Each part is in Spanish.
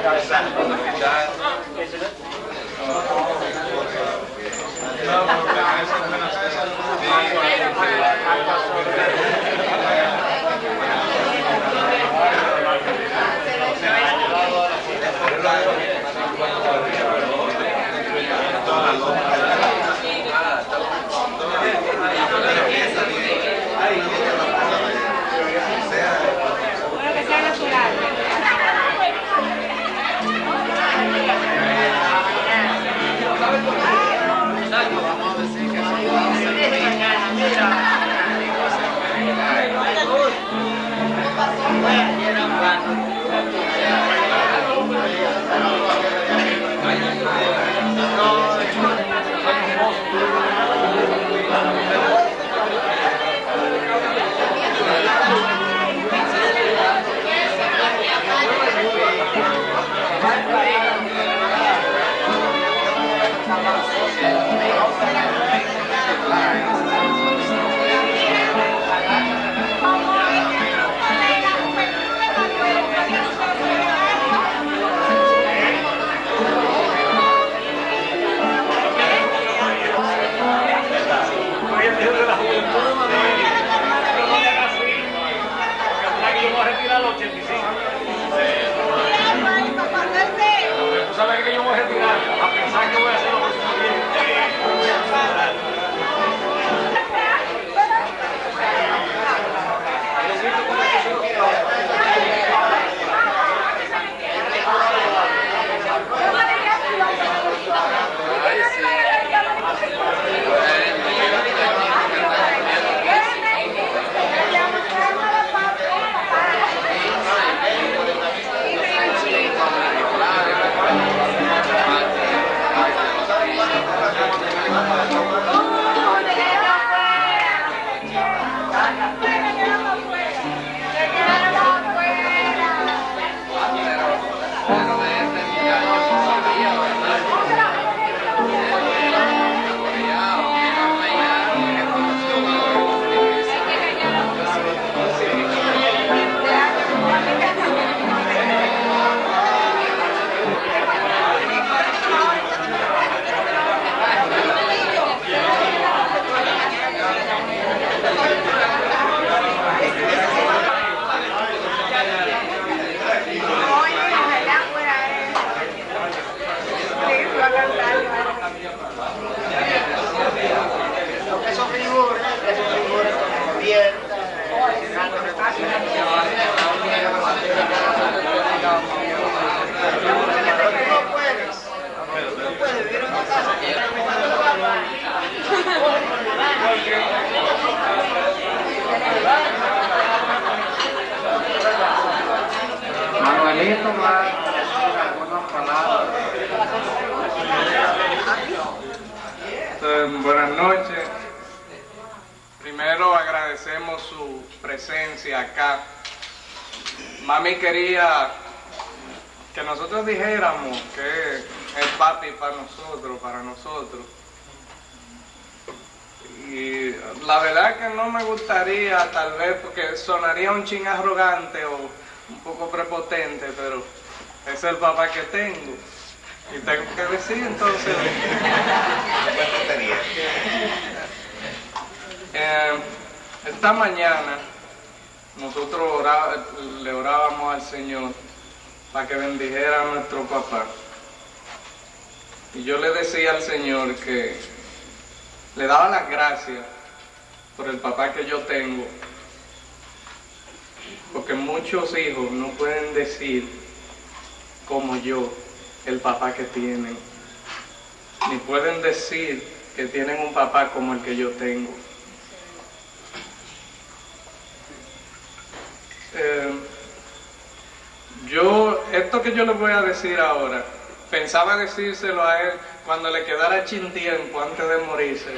Bueno, buenas noches. Primero agradecemos su presencia acá. Mami quería que nosotros dijéramos que es papi para nosotros, para nosotros. Y la verdad que no me gustaría, tal vez, porque sonaría un ching arrogante o un poco prepotente, pero es el papá que tengo. Y tengo que decir entonces. Eh, esta mañana nosotros le orábamos al Señor para que bendijera a nuestro papá. Y yo le decía al Señor que le daba las gracias por el papá que yo tengo. Porque muchos hijos no pueden decir como yo el papá que tienen. Ni pueden decir que tienen un papá como el que yo tengo. Eh, yo, esto que yo les voy a decir ahora, pensaba decírselo a él cuando le quedara chin tiempo antes de morirse.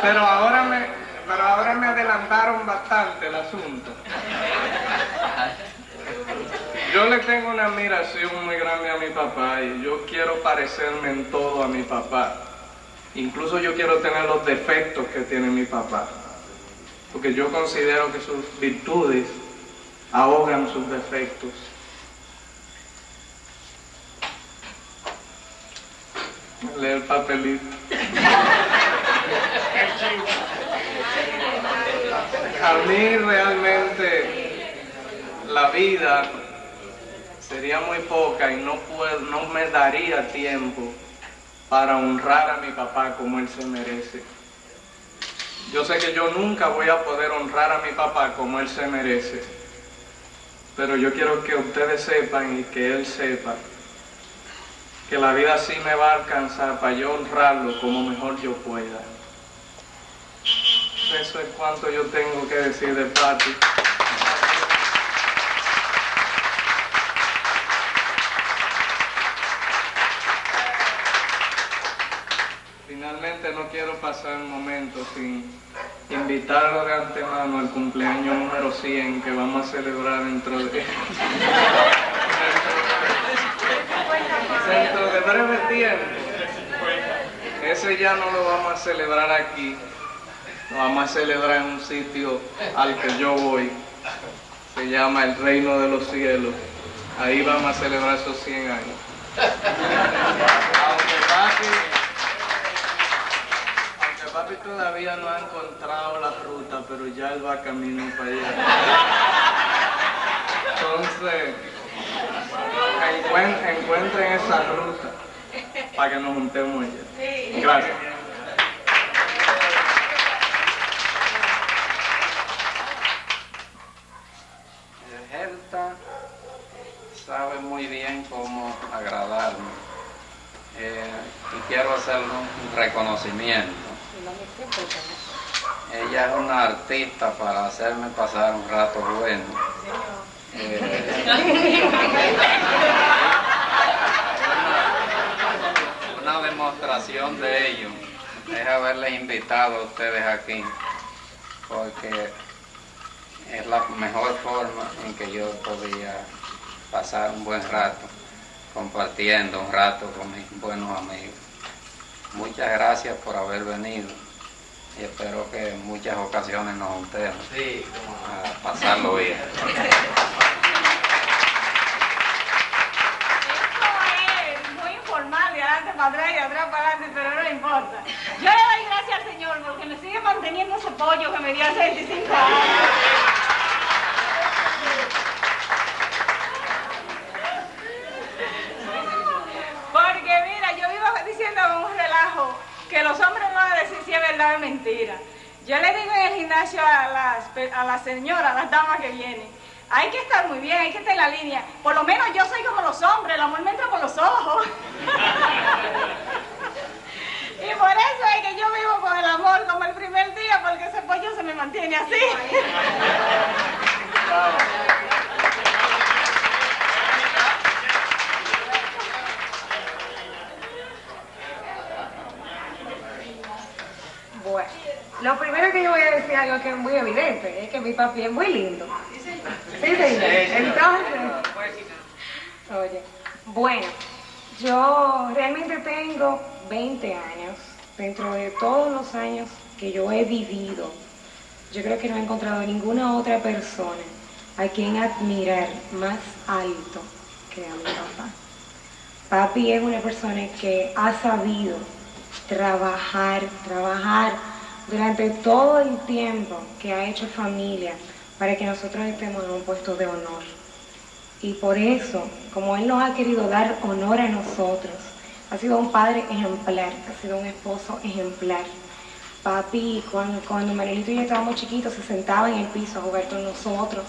Pero ahora me, pero ahora me adelantaron bastante el asunto. Yo le tengo una admiración muy grande a mi papá y yo quiero parecerme en todo a mi papá. Incluso yo quiero tener los defectos que tiene mi papá. Porque yo considero que sus virtudes ahogan sus defectos. Lee el papelito. A mí realmente la vida sería muy poca y no, no me daría tiempo para honrar a mi papá como él se merece. Yo sé que yo nunca voy a poder honrar a mi papá como él se merece, pero yo quiero que ustedes sepan y que él sepa que la vida sí me va a alcanzar para yo honrarlo como mejor yo pueda. Eso es cuanto yo tengo que decir de Pati. Finalmente no quiero pasar un momento sin invitarlo de antemano al cumpleaños número 100 que vamos a celebrar dentro de... dentro de breve tiempo. Ese ya no lo vamos a celebrar aquí, vamos a celebrar en un sitio al que yo voy. Se llama el Reino de los Cielos. Ahí vamos a celebrar esos 100 años. Aunque papi, aunque papi todavía no ha encontrado la ruta, pero ya él va camino para allá. Entonces, encuent- encuentren esa ruta para que nos juntemos allá. Gracias. Quiero hacerle un reconocimiento. Ella es una artista para hacerme pasar un rato bueno. Eh, una demostración de ello es haberles invitado a ustedes aquí, porque es la mejor forma en que yo podía pasar un buen rato, compartiendo un rato con mis buenos amigos. Muchas gracias por haber venido y espero que en muchas ocasiones nos juntemos a pasarlo bien. Esto es muy informal, de adelante para atrás y atrás para adelante, pero no importa. Yo le doy gracias al Señor porque me sigue manteniendo ese pollo que me dio hace 25 años. Porque mira, yo vivo diciendo con un relajo que los hombres no van a decir mentira. Yo le digo en el gimnasio a las, a las señoras, a las damas que vienen, hay que estar muy bien, hay que estar en la línea. Por lo menos yo soy como los hombres, el amor me entra por los ojos. y por eso es que yo vivo con el amor como el primer día, porque ese pollo se me mantiene así. Algo que es muy evidente, es que mi papi es muy lindo. Sí, señor. Entonces, oye, bueno, yo realmente tengo 20 años, dentro de todos los años que yo he vivido, yo creo que no he encontrado ninguna otra persona a quien admirar más alto que a mi papá. Papi es una persona que ha sabido trabajar, trabajar durante todo el tiempo que ha hecho familia para que nosotros estemos en un puesto de honor. Y por eso, como Él nos ha querido dar honor a nosotros, ha sido un padre ejemplar, ha sido un esposo ejemplar. Papi, cuando, cuando Manuelito y yo estábamos chiquitos, se sentaba en el piso a jugar con nosotros,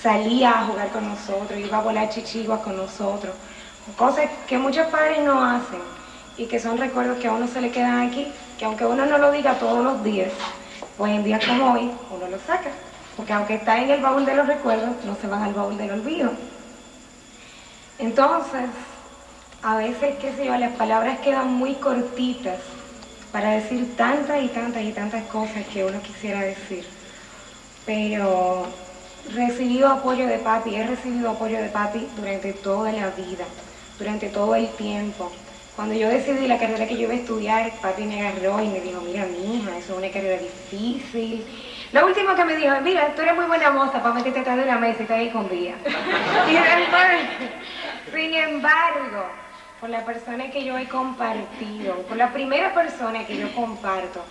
salía a jugar con nosotros, iba a volar chichiguas con nosotros, cosas que muchos padres no hacen y que son recuerdos que a uno se le quedan aquí, que aunque uno no lo diga todos los días, pues en días como hoy uno lo saca, porque aunque está en el baúl de los recuerdos, no se van al baúl del olvido. Entonces, a veces, qué sé yo, las palabras quedan muy cortitas para decir tantas y tantas y tantas cosas que uno quisiera decir. Pero recibido apoyo de papi, he recibido apoyo de papi durante toda la vida, durante todo el tiempo. Cuando yo decidí la carrera que yo iba a estudiar, papi me agarró y me dijo, mira mi hija, eso es una carrera difícil. Lo último que me dijo, mira, tú eres muy buena moza para meterte atrás de la mesa y ahí con después, sin embargo, por la persona que yo he compartido, por la primera persona que yo comparto,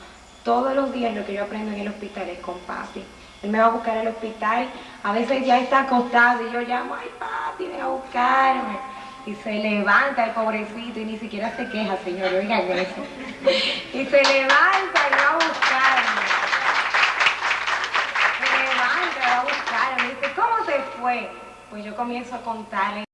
todos los días lo que yo aprendo en el hospital es con papi. Él me va a buscar al hospital, a veces ya está acostado y yo llamo, ay papi, ven a buscarme. Y se levanta el pobrecito y ni siquiera se queja, señor, oigan eso. Y se levanta y va a buscarme. Se levanta y va a buscarme. Y dice, ¿cómo se fue? Pues yo comienzo a contarle.